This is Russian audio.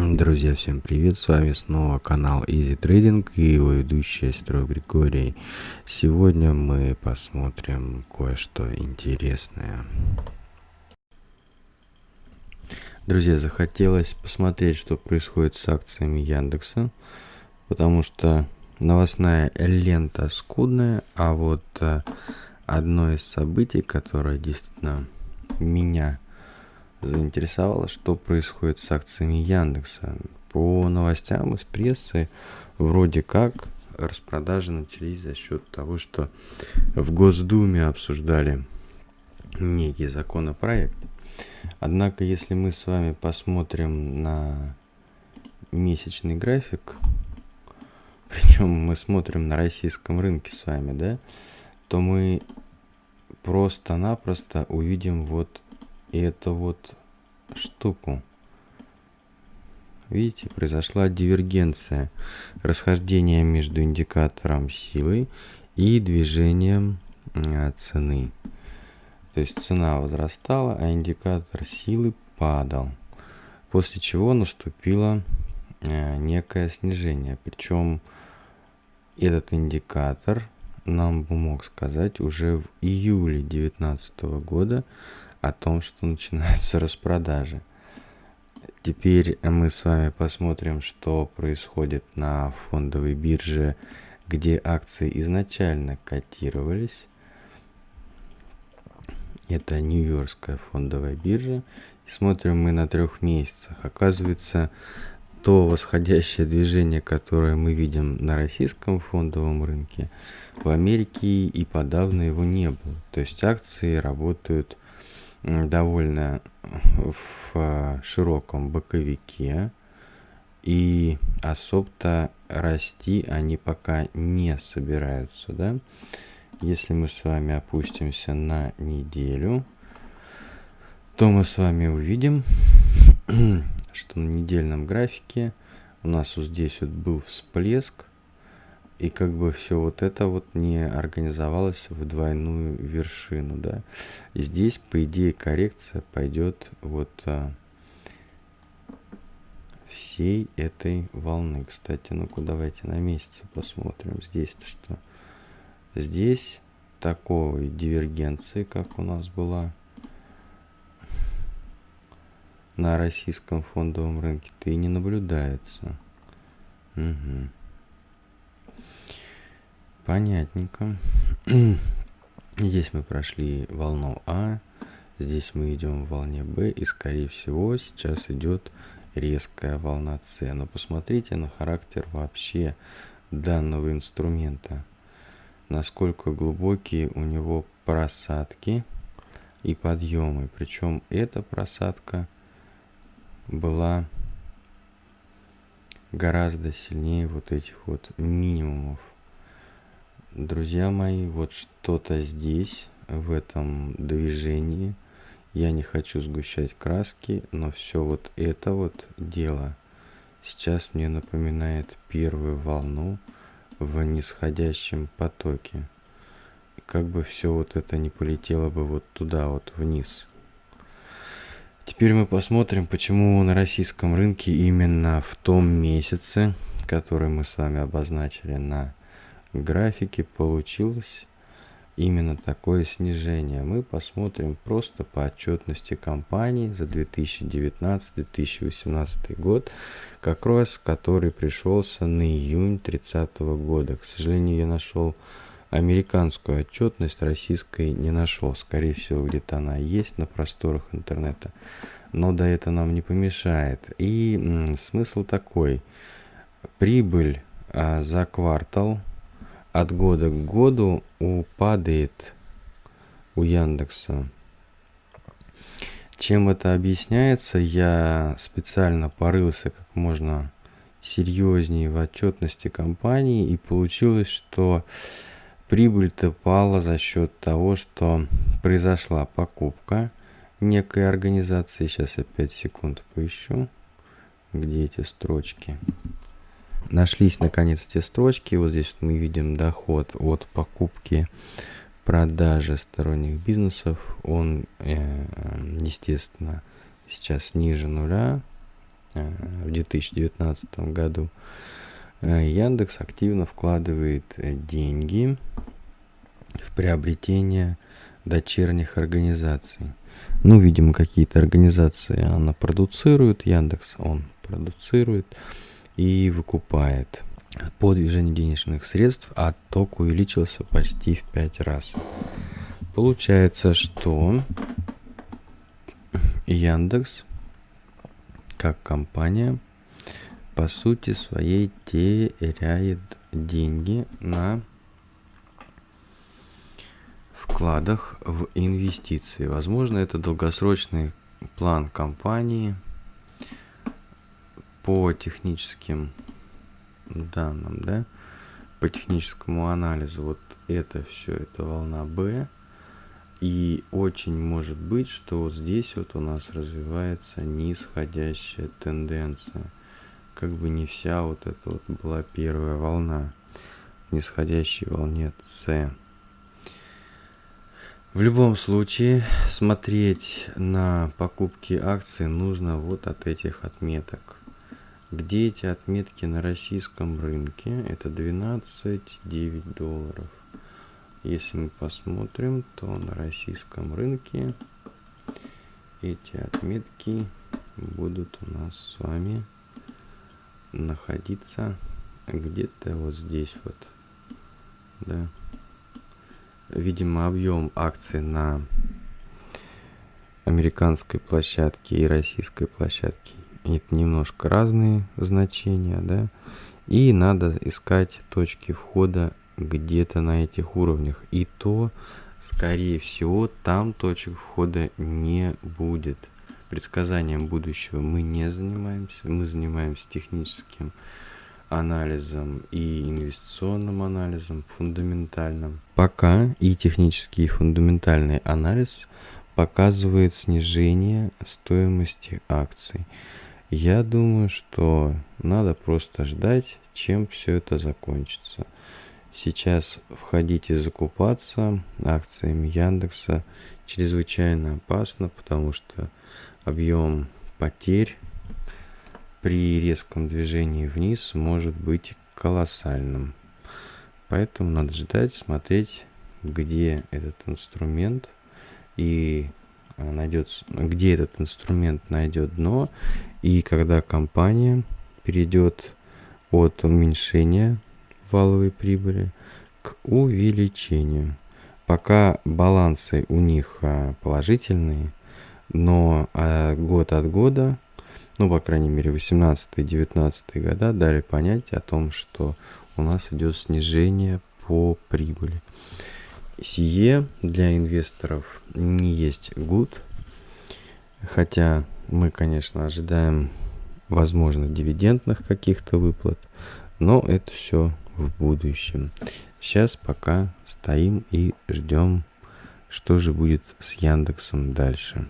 Друзья, всем привет! С вами снова канал Easy Trading и его ведущий Строй Григорий. Сегодня мы посмотрим кое-что интересное. Друзья, захотелось посмотреть, что происходит с акциями Яндекса, потому что новостная лента скудная, а вот э, одно из событий, которое действительно меня заинтересовало, что происходит с акциями Яндекса. По новостям из прессы вроде как распродажи начались за счет того, что в Госдуме обсуждали некий законопроект. Однако, если мы с вами посмотрим на месячный график, причем мы смотрим на российском рынке с вами, да, то мы просто-напросто увидим вот эту вот штуку. Видите, произошла дивергенция, расхождение между индикатором силы и движением а, цены. То есть цена возрастала, а индикатор силы падал. После чего наступило а, некое снижение. Причем этот индикатор нам бы мог сказать уже в июле 2019 года о том, что начинаются распродажи. Теперь мы с вами посмотрим, что происходит на фондовой бирже, где акции изначально котировались. Это Нью-Йоркская фондовая биржа. Смотрим мы на трех месяцах. Оказывается, то восходящее движение, которое мы видим на российском фондовом рынке, в Америке и подавно его не было. То есть акции работают довольно в а, широком боковике. И особо-то расти они пока не собираются, да. Если мы с вами опустимся на неделю, то мы с вами увидим, что на недельном графике у нас вот здесь вот был всплеск, и как бы все вот это вот не организовалось в двойную вершину, да. И здесь, по идее, коррекция пойдет вот а, всей этой волны. Кстати, ну-ка давайте на месяце посмотрим. Здесь-то что? Здесь такой дивергенции, как у нас была на российском фондовом рынке-то и не наблюдается. Угу. Понятненько. Здесь мы прошли волну А, здесь мы идем в волне Б, и скорее всего сейчас идет резкая волна С. Но посмотрите на характер вообще данного инструмента. Насколько глубокие у него просадки и подъемы. Причем эта просадка была гораздо сильнее вот этих вот минимумов друзья мои, вот что-то здесь, в этом движении. Я не хочу сгущать краски, но все вот это вот дело сейчас мне напоминает первую волну в нисходящем потоке. Как бы все вот это не полетело бы вот туда, вот вниз. Теперь мы посмотрим, почему на российском рынке именно в том месяце, который мы с вами обозначили на графике получилось именно такое снижение. Мы посмотрим просто по отчетности компании за 2019-2018 год, как раз который пришелся на июнь 30 года. К сожалению, я нашел американскую отчетность, российской не нашел. Скорее всего, где-то она есть на просторах интернета. Но да это нам не помешает. И смысл такой. Прибыль а, за квартал от года к году упадает у Яндекса. Чем это объясняется, я специально порылся как можно серьезнее в отчетности компании и получилось, что прибыль-то пала за счет того, что произошла покупка некой организации. Сейчас я 5 секунд поищу, где эти строчки. Нашлись наконец те строчки. Вот здесь мы видим доход от покупки продажи сторонних бизнесов. Он, э, естественно, сейчас ниже нуля. в 2019 году, Яндекс активно вкладывает деньги в приобретение дочерних организаций. Ну, видимо, какие-то организации она продуцирует, Яндекс он продуцирует и выкупает по движению денежных средств, а ток увеличился почти в 5 раз. Получается, что Яндекс как компания по сути своей теряет деньги на вкладах в инвестиции. Возможно, это долгосрочный план компании по техническим данным, да, по техническому анализу. Вот это все, это волна B. И очень может быть, что вот здесь вот у нас развивается нисходящая тенденция. Как бы не вся вот эта вот была первая волна. В нисходящей волне С. В любом случае, смотреть на покупки акций нужно вот от этих отметок. Где эти отметки на российском рынке? Это 12,9 долларов. Если мы посмотрим, то на российском рынке эти отметки будут у нас с вами находиться где-то вот здесь вот. Да видимо, объем акций на американской площадке и российской площадке это немножко разные значения, да, и надо искать точки входа где-то на этих уровнях. И то, скорее всего, там точек входа не будет. Предсказанием будущего мы не занимаемся, мы занимаемся техническим анализом и инвестиционным анализом, фундаментальным. Пока и технический, и фундаментальный анализ показывает снижение стоимости акций. Я думаю, что надо просто ждать, чем все это закончится. Сейчас входить и закупаться акциями Яндекса чрезвычайно опасно, потому что объем потерь при резком движении вниз может быть колоссальным. Поэтому надо ждать, смотреть, где этот инструмент и найдет, где этот инструмент найдет дно, и когда компания перейдет от уменьшения валовой прибыли к увеличению. Пока балансы у них а, положительные, но а, год от года ну, по крайней мере, 18-19 года дали понять о том, что у нас идет снижение по прибыли. Сие для инвесторов не есть good, хотя мы, конечно, ожидаем, возможно, дивидендных каких-то выплат, но это все в будущем. Сейчас пока стоим и ждем, что же будет с Яндексом дальше.